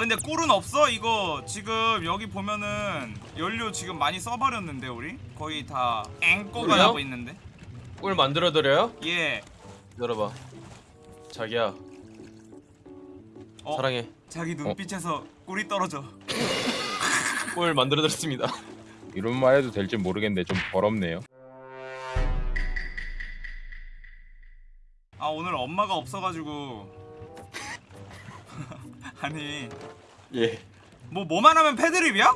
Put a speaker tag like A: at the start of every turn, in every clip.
A: 근데 꿀은 없어 이거 지금 여기 보면은 연료 지금 많이 써버렸는데 우리 거의 다 앵꼬가? 나고 있는데
B: 꿀 만들어 드려요?
A: 예
B: 열어봐. 자기야
A: 어,
B: 사랑해.
A: 자기 눈빛에서 꿀이 떨어져
B: 꿀 만들어 드렸습니다.
C: 이런 말 해도 될지 모르겠는데 좀 더럽네요.
A: 아 오늘 엄마가 없어가지고 아니
D: 예.
A: 뭐 뭐만 하면 패드립이야?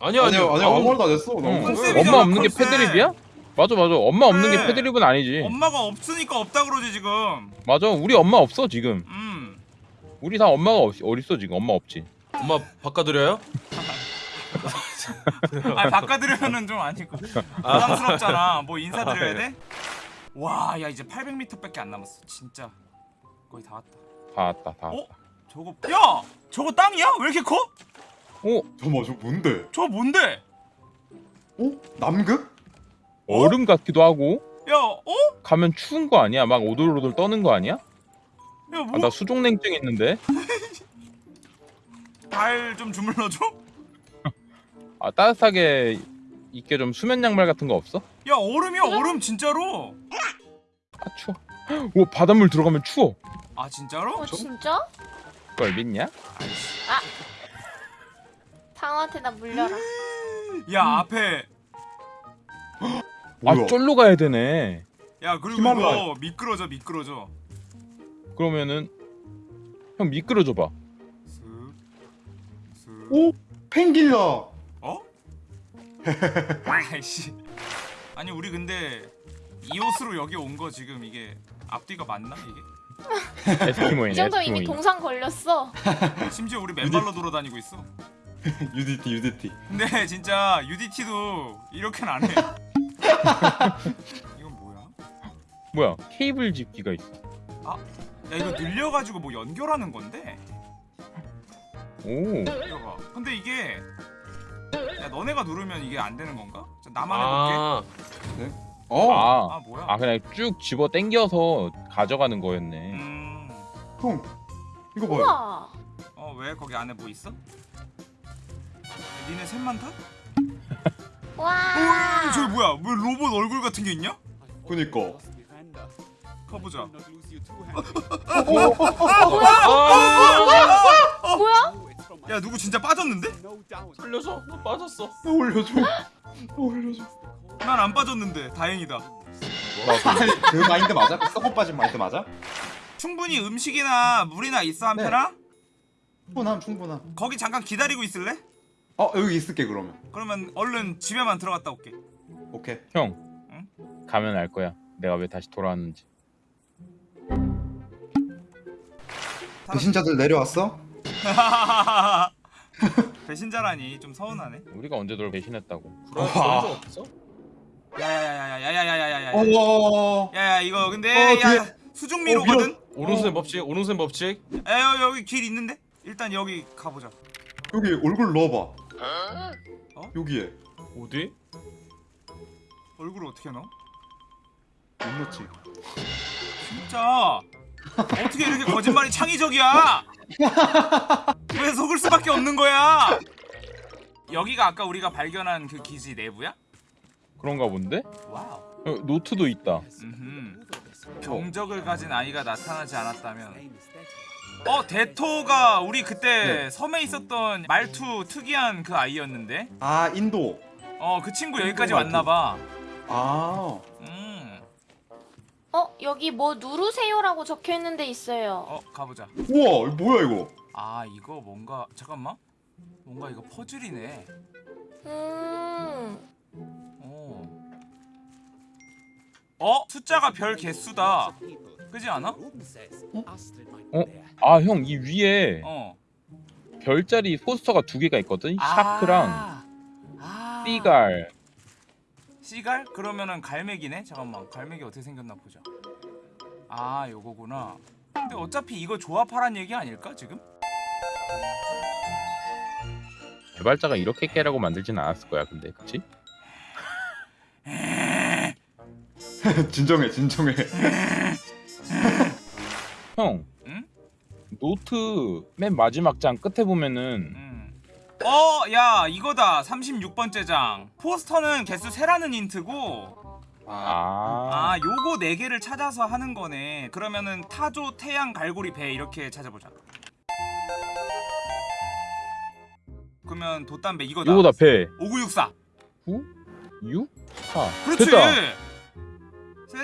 B: 아니요
D: 아니요 아니요
C: 아우.
D: 아무 말도 안 했어.
C: 응.
A: 컨셉이잖아,
C: 엄마 없는 게
A: 컨셉.
C: 패드립이야? 맞아 맞아. 엄마 없는
A: 그래.
C: 게 패드립은 아니지.
A: 엄마가 없으니까 없다 그러지 지금
C: 맞아. 우리 엄마 없어 지금.
A: 음
C: 우리 다 엄마가 없, 어딨어 지금. 엄마 없지.
B: 엄마 바꿔 드려요?
A: 아니 바꿔드리면은 좀 아니고 부담스럽잖아 뭐 인사드려야 돼? 와 야 이제 800m밖에 안 남았어 진짜 거의 다 왔다
C: 다 왔다 다
A: 어?
C: 왔다.
A: 저거 야 저거 땅이야? 왜 이렇게 커?
C: 오
D: 잠깐만 저 뭔데?
A: 저거 뭔데?
D: 어? 남극?
C: 얼음 같기도 하고
A: 야 어?
C: 가면 추운 거 아니야? 막 오돌오돌 떠는 거 아니야?
A: 야
C: 아,
A: 뭐?
C: 나 수족냉증 있는데.
A: 발 좀 주물러줘?
C: 아 따뜻하게 있게 좀 수면 양말 같은 거 없어?
A: 야 얼음이야 얼음 진짜로
C: 아 추워. 오 바닷물 들어가면 추워.
A: 아 진짜로?
E: 어 진짜?
C: 그걸 믿냐?
E: 상어한테 나 물려라.
A: 야 앞에?
C: 아 쫄로 가야 되네.
A: 야 그리고. 이거 미끄러져 미끄러져
C: 그러면은 형 미끄러져 봐.
D: 오 펭귄이다.
A: 어? 아이씨 아니 우리 근데 이 옷으로 여기 온 거 지금 이게 앞뒤가 맞나 이게?
C: 에스키모인
E: 이 정도면. 이미 동상 걸렸어.
A: 심지어 우리 맨발로 돌아다니고 있어
D: UDT UDT.
A: 근데 진짜 UDT도 이렇게는 안 해 이건 뭐야?
C: 뭐야 케이블 집기가 있어.
A: 야 이거 늘려가지고 뭐 연결하는 건데?
C: 오.
A: 이거 봐 근데 이게 야 너네가 누르면 이게 안 되는 건가? 자, 나만 해볼게
B: 아
D: 어.
C: 아,
A: 아 뭐야?
C: 아 그냥 쭉 집어 당겨서 가져가는 거였네.
A: 음...
D: 형. 이거 봐요.
E: 우와.
A: 어 왜 거기 안에 뭐 있어? 야, 니네 셋만 타?
E: 와.
A: 어, 저기 뭐야? 왜 로봇 얼굴 같은 게 있냐?
D: 그니까.
A: 가보자.
B: 아!
E: 뭐야?
A: 야 누구 진짜 빠졌는데?
B: 살려줘. 나 빠졌어.
D: 나 올려줘. 나 올려줘.
A: 난 안 빠졌는데 다행이다.
D: 그 마인드 맞아? 그 썩어 빠진 마인드 맞아?
A: 충분히 음식이나 물이나 있어 한편아?
D: 충분함 충분함.
A: 거기 잠깐 기다리고 있을래?
D: 어 여기 있을게 그러면.
A: 그러면 얼른 집에만 들어갔다 올게.
D: 오케이.
C: 형.
A: 응?
C: 가면 알 거야. 내가 왜 다시 돌아왔는지.
D: 배신자들 내려왔어?
A: 배신자라니 좀 서운하네.
C: 우리가 언제 널 배신했다고.
B: 그런
D: 와.
B: 적 없어?
A: 야야야야야야야야야야야.
D: 어.
A: 야야 이거 근데
D: 어,
A: 야 수중미로거든.
B: 오른손 법칙. 오른손 법칙.
A: 야 여기, 여기 길 있는데? 일단 여기 가보자.
D: 여기 얼굴 넣어봐.
A: 어?
D: 여기에.
B: 어디?
A: 얼굴을 어떻게 넣어?
D: 못 넣지.
A: 진짜 어떻게 이렇게 거짓말이 창의적이야? 왜 속을 수밖에 없는 거야? 여기가 아까 우리가 발견한 그 기지 내부야?
C: 그런가 본데?
A: wow.
C: 어, 노트도 있다.
A: 음흠. 경적을 가진 아이가 나타나지 않았다면 어 대토가 우리 그때
D: 네.
A: 섬에 있었던 말투 특이한 그 아이였는데
D: 아 인도.
A: 어 그 친구 여기까지
D: 말투.
A: 왔나봐
D: 아.
A: 음.
E: 어 여기 뭐 누르세요라고 적혀 있는 데 있어요.
A: 어 가보자
D: 우와 이거 뭐야 이거?
A: 아 이거 뭔가 잠깐만 뭔가 이거 퍼즐이네
E: 음.
A: 어. 어? 숫자가 별 개수다 그지 않아?
C: 아형 이 위에
A: 어
C: 별자리 포스터가 두 개가 있거든. 샤크랑
A: 아.
C: 띠갈.
A: 씨갈? 그러면은 갈매기네? 잠깐만 갈매기 어떻게 생겼나 보자 아 요거구나 근데 어차피 이거 조합하란 얘기 아닐까 지금?
C: 개발자가 이렇게 깨라고 만들진 않았을 거야. 근데 그치?
D: 진정해 진정해.
C: 형.
A: 응?
C: 노트 맨 마지막 장 끝에 보면은
A: 음. 어, 야, 이거다. 36번째 장. 포스터는 개수 세라는 힌트고
D: 아,
C: 아,
A: 아, 요거 네 개를 찾아서 하는 거네. 그러면은 타조, 태양, 갈고리, 배 이렇게 찾아보자. 그러면 돛담배 이거다.
C: 요거다 배
A: 5964.
C: 6? 4
A: 그렇지.
C: 됐다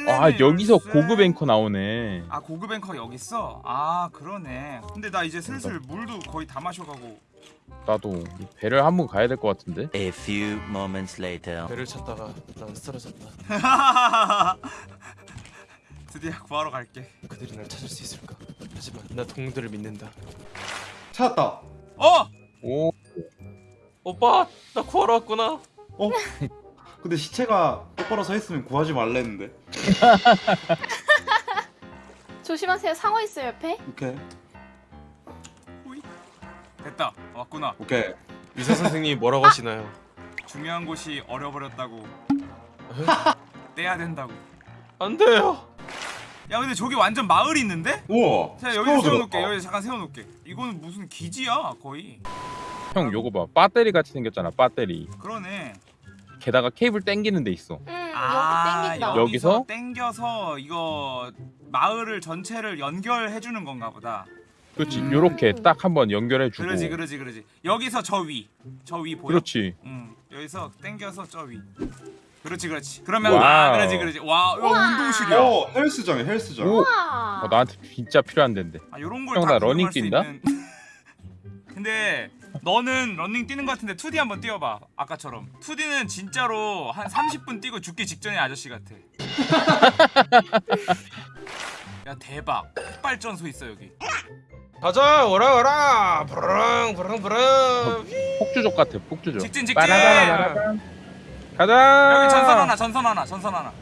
C: 아 여기서
A: 열쇠.
C: 고급 앵커 나오네
A: 아 고급 앵커 여기 있어. 아 그러네. 근데 나 이제 슬슬
C: 그러니까.
A: 물도 거의 다 마셔가고.
C: 나도 이 배를 한 번 가야 될 것 같은데
F: A few moments later.
B: 배를 찾다가 난 쓰러졌다.
A: 드디어 구하러 갈게.
B: 그들이 날 찾을 수 있을까? 하지만 나 동들을 믿는다.
D: 찾았다.
A: 어!
C: 오
B: 오빠 나 구하러 왔구나.
D: 어? 근데 시체가 똑바로 서 있으면 구하지 말랬는데.
E: 조심하세요. 상어 있어요 옆에.
D: 오케이.
A: 됐다. 왔구나.
D: 오케이.
B: 의사 선생님이 뭐라고 하시나요?
A: 중요한 곳이 얼어버렸다고. 떼야 된다고.
B: 안 돼요.
A: 야 근데 저기 완전 마을 있는데?
D: 우와.
A: 자 여기 세워놓을게.
D: 같다.
A: 여기 잠깐 세워놓을게. 이거는 무슨 기지야 거의.
C: 형 요거 봐 배터리 같이 생겼잖아 배터리
A: 그러네.
C: 게다가 케이블 땡기는 데 있어
E: 음
A: 아
E: 여기 땡긴다.
C: 여기- 여기서?
A: 땡겨서 이거 마을을 전체를 연결해 주는 건가 보다.
C: 그렇지
A: 음.
C: 요렇게 딱 한번 연결해 주고
A: 그러지 그러지 그러지. 여기서 저 위. 저 위 보여?
C: 그렇지
A: 응. 여기서 땡겨서 저 위. 그렇지 그렇지. 그러면
C: 와우.
A: 아 그러지 그러지. 와
E: 우와.
A: 운동실이야.
D: 어, 헬스장이야, 헬스장.
C: 오. 어, 나한테 진짜 필요한 데인데
A: 아 요런 걸
C: 형, 다나
A: 구경할
C: 러닝
A: 수
C: 뛴다?
A: 있는. 근데 너는 러닝 뛰는 것 같은데 2D 한번 뛰어봐 아까처럼. 2D는 진짜로 한 30분 뛰고 죽기 직전의 아저씨 같아. 야 대박. 폭발전소 있어 여기.
B: 가자 오라 오라. 부릉 부릉 부릉.
C: 폭주족 같아 폭주족.
A: 직진 직진.
C: 가자.
A: 여기 전선 하나 전선 하나 전선 하나.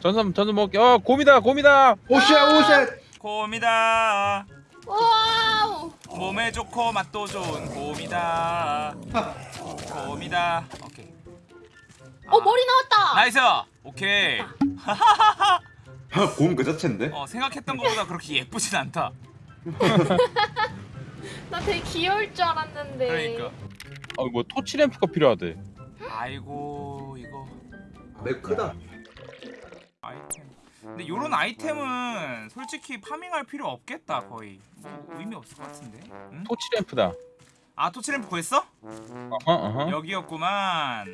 C: 전선 전선 먹게. 어 곰이다 곰이다.
D: 오쉣, 오쉣.
A: 곰이다.
E: wow.
A: 몸에 좋고 맛도 좋은 곰이다. 곰이다. 오케이.
E: 어 머리 나왔다.
A: nice! 오케이.
D: 곰 그 자체인데?
A: 어 생각했던 것보다 그렇게 예쁘진 않다.
E: 나 되게 귀여울 줄 알았는데.
A: 그러니까.
C: 어뭐 토치 램프가 필요하대.
A: 아이고 이거.
D: 맥 크다.
A: 아이템 근데 요런 아이템은 솔직히 파밍할 필요 없겠다 거의. 뭐 의미 없을 것 같은데? 응?
C: 토치 램프다.
A: 아 토치램프 구했어?
C: 어허 어허.
A: 여기였구만.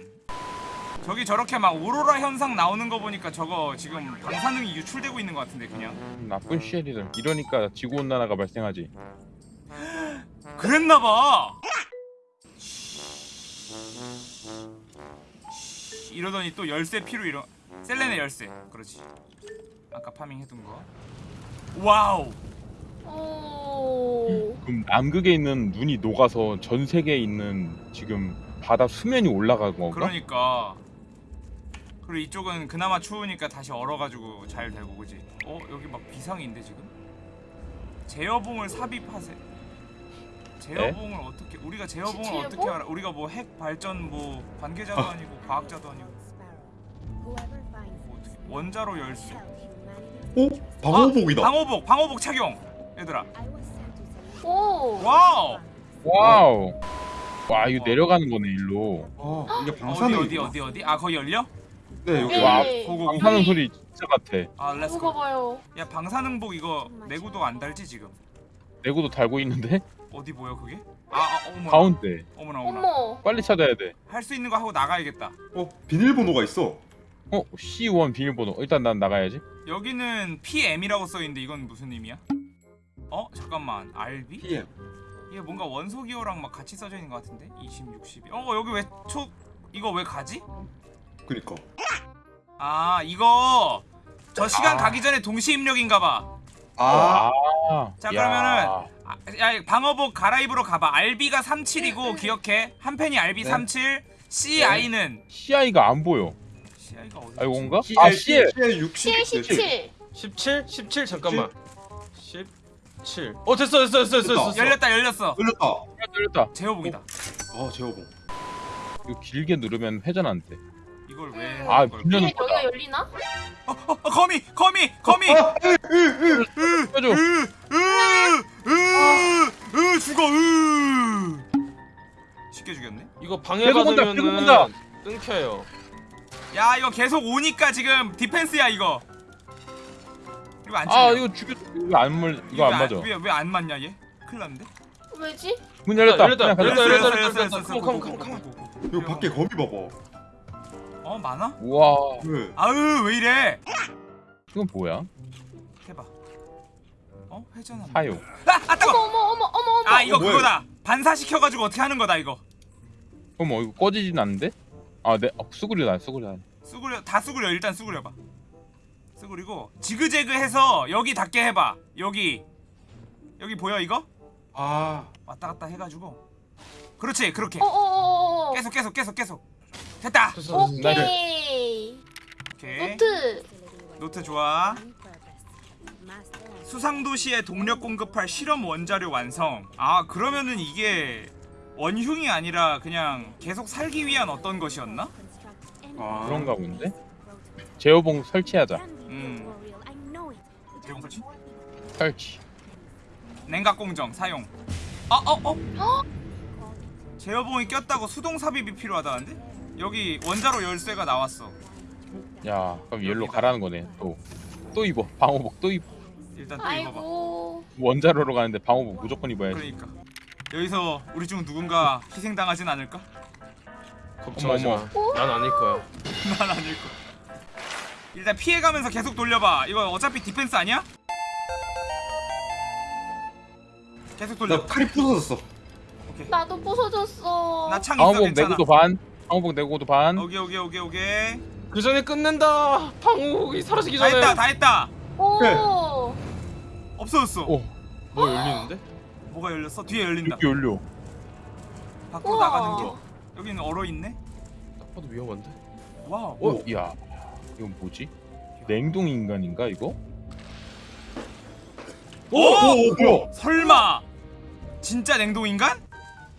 A: 저기 저렇게 막 오로라 현상 나오는 거 보니까 저거 지금 방사능이 유출되고 있는 것 같은데 그냥.
C: 나쁜 쉐이들. 이러니까 지구온난화가 발생하지.
A: 그랬나봐! 이러더니 또 열쇠 피로 이러 셀레네 열쇠. 그렇지. 아까 파밍 해둔 거. wow!
E: 오.
C: 그럼 남극에 있는 눈이 녹아서 전 세계에 있는 지금 바다 수면이 올라간 건가?
A: 그러니까. 그리고 이쪽은 그나마 추우니까 다시 얼어가지고 잘 되고 그지? 어 여기 막 비상인데 지금? 제어봉을 삽입하세. 제어봉을 어떻게 우리가 제어봉을
E: 지-
A: 어떻게
E: 제어봉?
A: 알아? 우리가 뭐 핵 발전 뭐 관계자도 아니고 과학자도 아니고 원자로 열쇠
D: 오? 방호복이다.
A: 방호복 방호복 착용 얘들아
E: 오.
A: 와우
C: 와우 와 이거 내려가는 거네 일로
D: 아, 이게
A: 어디
D: 방사능.
A: 어디 어디 어디 아 거기 열려
D: 네, 여기.
E: 네.
C: 와
A: go go
C: 방사능 소리 진짜 같아
A: 아
E: let's go.
A: 야 방사능복 이거 내구도 안 달지 지금
C: 내구도 달고 있는데
A: 어디 보여 그게 아, 아 어머나
C: 가운데
A: 어머나 어머나
E: 어머.
C: 빨리 찾아야
A: 돼할 수 있는 거 하고 나가야겠다.
D: 어, 비밀번호가 있어.
C: 어? C1 비밀번호 일단 난 나가야지
A: 여기는 PM이라고 써 있는데 이건 무슨 의미야? 어 잠깐만 RB?
D: PM.
A: 이게 뭔가 원소 기호랑 막 같이 써져 있는 것 같은데 20, 60. 어 여기 왜 초 이거 왜 가지?
D: 그니까.
A: 아 이거 저 시간
D: 아.
A: 가기 전에 동시 입력인가봐.
D: 아,
C: 아,
A: 자,
C: 야.
A: 그러면은 아, 야 방어복 갈아입으로 가봐. RB가 37이고 기억해. 한 팬이 RB
D: 네.
A: 37, CI는
C: CI가 안 보여
A: CI가 어디?
C: 아 이건가? 아
D: CL,
C: CL
D: CL 60.
E: 7 17.
B: 17 17 잠깐만. 17. 어 됐어 됐어 됐어 됐어. 됐어.
A: 열렸다 열렸어.
D: 열렸다.
C: 열렸다
A: 제호복이다.
D: 아, 제어봉.
C: 이거 길게 누르면 회전 안 돼
A: 이걸 왜?
C: 아,
E: 이게 여기가 열리나?
A: 어, 어, 거미, 거미, 거미.
C: 꺼줘.
A: 으, 으, 으, 으, 죽어. 으. 쉽게 죽였네.
B: 이거 방해
C: 계속 온다, 계속
B: 받으면은
C: 온다.
B: 끊겨요.
A: 야, 이거 계속 오니까 지금 디펜스야 이거. 이거
C: 안아
A: 죽여.
C: 이거 죽여 이거 안 물 이거 안 맞아.
A: 왜왜 안 맞냐 얘? 큰일 났는데.
E: 왜지?
C: 문 열렸다.
B: 열렸다,
C: 그냥
B: 열렸다. 열렸다. 열렸다. 컴온, 컴온, 컴온, 컴온.
D: 이거 밖에 거미 봐봐.
A: 어 많아?
C: 우와
D: 왜?
A: 아으 왜 이래?
C: 이건 뭐야?
A: 해봐. 어 회전한.
C: 사요.
A: 아, 아 따가.
E: 어머 어머 어머 어머 어머.
A: 아 이거
D: 어, 뭐야,
A: 그거다. 반사시켜가지고 어떻게 하는 거다 이거.
C: 그럼 어 이거 꺼지진 않는데? 아네 어, 수그리다 수그리다.
A: 수그려 다 수그려 일단 수그려봐. 수그리고 지그재그 해서 여기 닿게 해봐. 여기 여기 보여 이거?
D: 아,
A: 왔다 갔다 해가지고. 그렇지 그렇게.
E: 어어어어.
A: 계속 계속 계속 계속. 됐다.
B: 됐어, 됐어.
E: 오케이.
A: 오케이.
E: 노트.
A: 노트 좋아. 수상도시에 동력 공급할 실험 원자료 완성. 아 그러면은 이게 원흉이 아니라 그냥 계속 살기 위한 어떤 것이었나?
D: 아
C: 그런가 본데? 제어봉 설치하자.
A: 음. 제공 설치?
C: 설치.
A: 냉각 공정 사용. 아어 어. 제어봉이 꼈다고 수동 삽입이 필요하다는데? 여기 원자로 열쇠가 나왔어.
C: 야 그럼 얘로 가라는 거네. 또. 또 입어. 방호복 또 입어.
A: 일단 또 입어봐.
E: 아이고.
C: 원자로로 가는데 방호복 무조건 입어야지.
A: 그러니까 여기서 우리 중 누군가 희생당하진 않을까?
B: 걱정하지 마. 난 아닐 거야.
A: 난 아닐 거. 일단 피해가면서 계속 돌려봐. 이거 어차피 디펜스 아니야? 계속 돌려.
D: 나 칼이 부서졌어.
A: 오케이.
E: 나도 부서졌어.
A: 나 창 있어
C: 방호복
A: 괜찮아.
C: 내구도 반. 방호복 내구도 반.
A: 오케이 오케이 오케이 오케이.
B: 그 전에 끝낸다. 방울이 사라지기
A: 다
B: 전에.
A: 했다 다 했다.
E: 오.
A: 없어졌어.
C: 오
B: 뭐 열리는데?
A: 뭐가 열렸어? 뒤에 열린다.
C: 이렇게 열려.
A: 밖으로
E: 우와.
A: 나가는 길. 여기는 얼어 있네.
B: 딱 봐도 위험한데.
A: wow.
C: 오, 야 이건 뭐지? 냉동 인간인가 이거?
A: 오!
D: 오, 뭐야?
A: 설마 진짜 냉동 인간?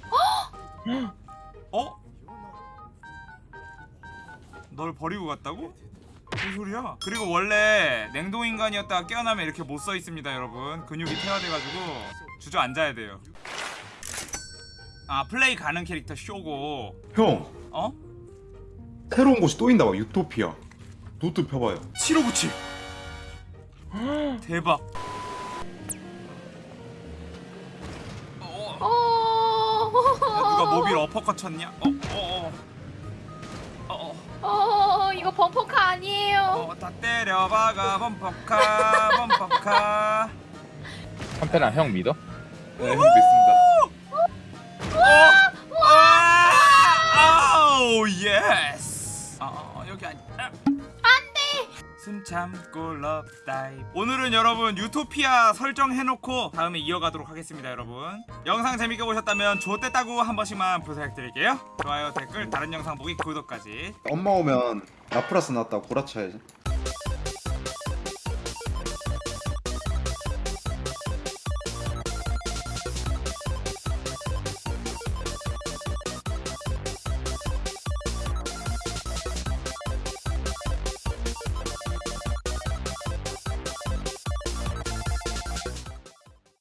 A: 어? 널 버리고 갔다고? 무슨 소리야? 그리고 원래 냉동 인간이었다가 깨어나면 이렇게 못 서 있습니다, 여러분. 근육이 퇴화돼가지고 주저앉아야 돼요. 아 플레이 가능 캐릭터 쇼고
D: 형,
A: 어?
D: 새로운 곳이 또 있나 봐. 유토피아. 노트 펴봐요.
A: 7597 대박 어,
E: 어.
A: 누가 모빌 어퍼컷 쳤냐? 어, 어, 어, 어,
E: 어 이거 범퍼카 아니에요.
A: 어, 다 때려박아 범퍼카, 범퍼카.
C: 한편아 형 믿어?
D: 네, 믿습니다.
A: 와, 아우 yes. 숨 참고 love dive. 오늘은 여러분 유토피아 설정해놓고 다음에 이어가도록 하겠습니다, 여러분. 영상 재밌게 보셨다면 좋댔다고 한 번씩만 부탁드릴게요. 좋아요, 댓글, 다른 영상 보기, 구독까지.
D: 엄마 오면 라프라스 나왔다고 구라쳐야지.